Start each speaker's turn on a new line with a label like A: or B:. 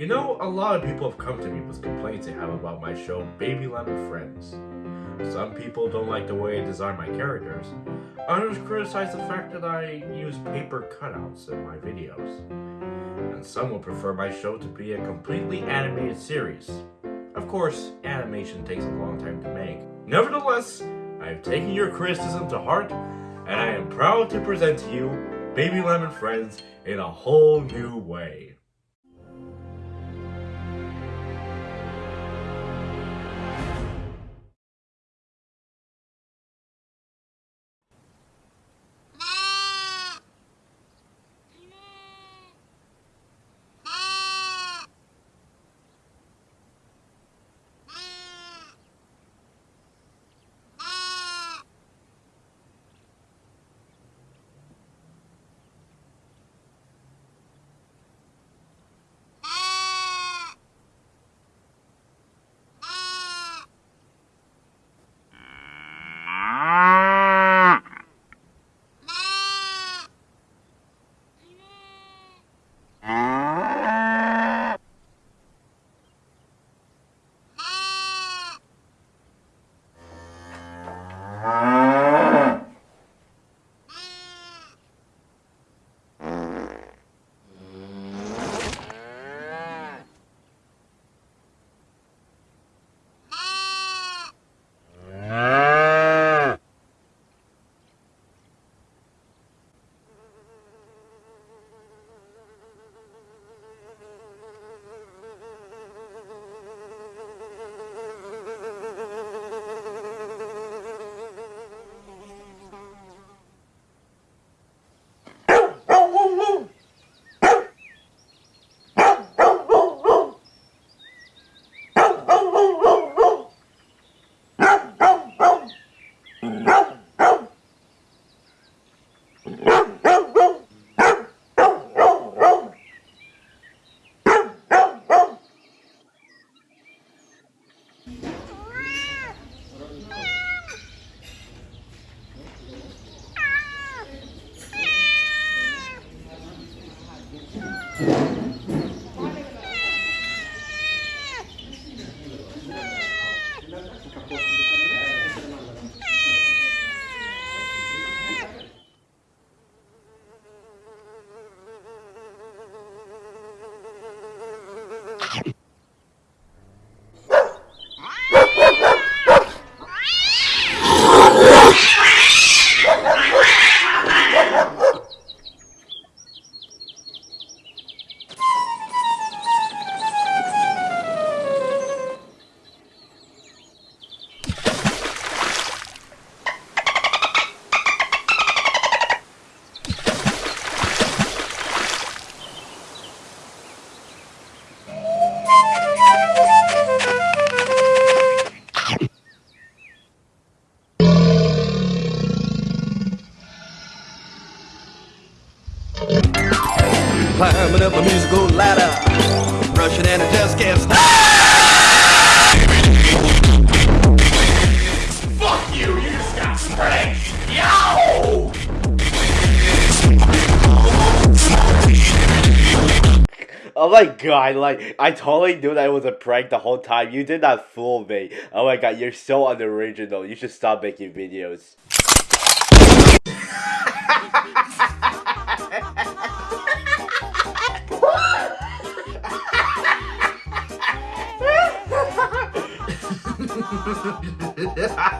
A: You know, a lot of people have come to me with complaints they have about my show Baby Lemon Friends. Some people don't like the way I design my characters. Others criticize the fact that I use paper cutouts in my videos. And some will prefer my show to be a completely animated series. Of course, animation takes a long time to make. Nevertheless, I have taken your criticism to heart, and I am proud to present to you Baby Lemon Friends in a whole new way.
B: Climbing up a musical ladder, rushing and it just can't stop.
C: Fuck you, you just got spanked! Yo!
D: Oh my god, like, I totally knew that it was a prank the whole time. You did not fool me. Oh my god, you're so unoriginal. You should stop making videos.
A: Yeah.